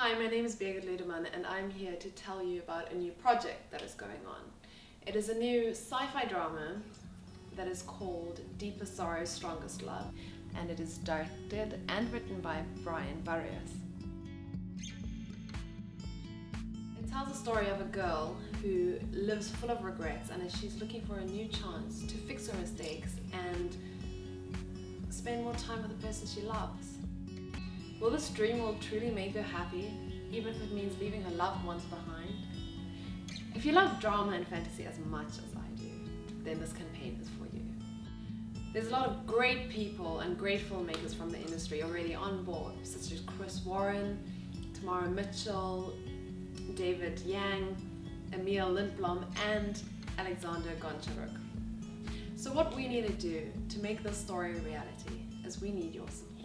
Hi, my name is Birgit Ludemann and I'm here to tell you about a new project that is going on. It is a new sci-fi drama that is called Deeper Sorrow, Strongest Love and it is directed and written by Brian Barrios. It tells the story of a girl who lives full of regrets and as she's looking for a new chance to fix her mistakes and spend more time with the person she loves. Will this dream will truly make her happy, even if it means leaving her loved ones behind? If you love drama and fantasy as much as I do, then this campaign is for you. There's a lot of great people and great filmmakers from the industry already on board, such as Chris Warren, Tamara Mitchell, David Yang, Emil Lindblom, and Alexander Goncharuk. So what we need to do to make this story a reality is we need your support.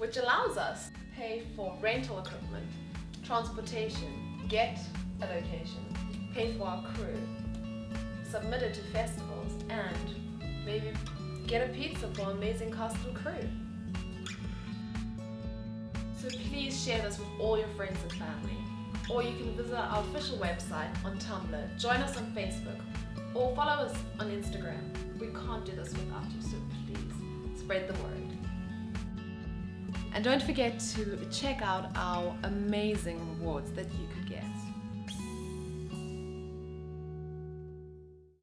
Which allows us to pay for rental equipment, transportation, get a location, pay for our crew, submit it to festivals, and maybe get a pizza for amazing cast and crew. So please share this with all your friends and family. Or you can visit our official website on Tumblr, join us on Facebook, or follow us on Instagram. We can't do this without you, so please spread the word. And don't forget to check out our amazing rewards that you could get.